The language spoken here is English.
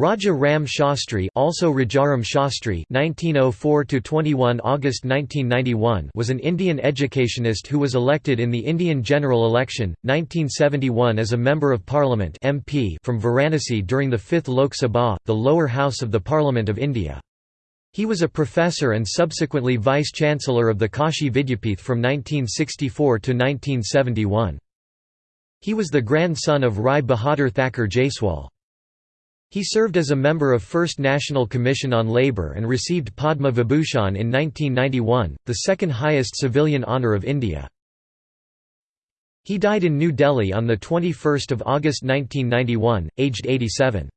Raja Ram Shastri also Rajaram Shastri (1904–21 August 1991 was an Indian educationist who was elected in the Indian general election, 1971 as a Member of Parliament MP from Varanasi during the 5th Lok Sabha, the lower house of the Parliament of India. He was a professor and subsequently Vice-Chancellor of the Kashi Vidyapith from 1964 to 1971. He was the grandson of Rai Bahadur Thakur Jaiswal. He served as a member of First National Commission on Labour and received Padma Vibhushan in 1991, the second highest civilian honour of India. He died in New Delhi on 21 August 1991, aged 87.